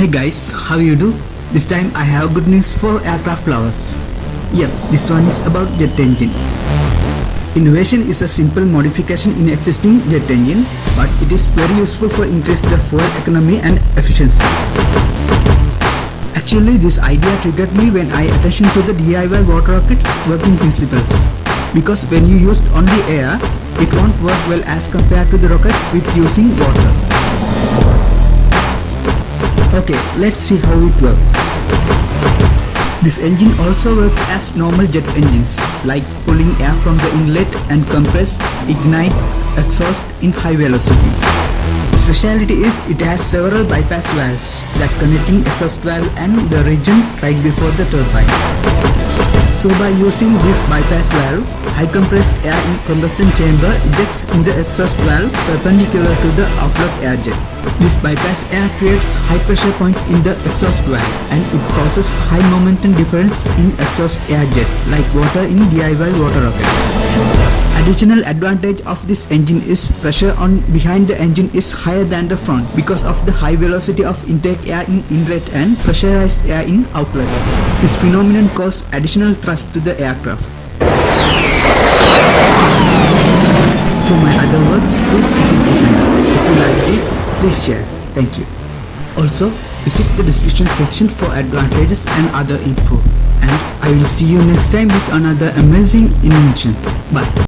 Hey guys, how you do? This time I have good news for aircraft lovers. Yep, this one is about jet engine. Innovation is a simple modification in existing jet engine, but it is very useful for increase the fuel economy and efficiency. Actually, this idea triggered me when I attention to the DIY water rockets working principles. Because when you used only air, it won't work well as compared to the rockets with using water. Okay, let's see how it works. This engine also works as normal jet engines, like pulling air from the inlet and compress, ignite, exhaust in high velocity. Speciality is it has several bypass valves that connecting exhaust valve and the region right before the turbine. So by using this bypass valve, high compressed air in combustion chamber ejects in the exhaust valve perpendicular to the outlet air jet. This bypass air creates high pressure point in the exhaust valve and it causes high momentum difference in exhaust air jet like water in DIY water rockets. Additional advantage of this engine is pressure on behind the engine is higher than the front because of the high velocity of intake air in inlet and pressurized air in outlet. This phenomenon causes additional thrust to the aircraft. For my other works, please visit the channel. If you like this, please share. Thank you. Also, visit the description section for advantages and other info. And I will see you next time with another amazing invention. Bye.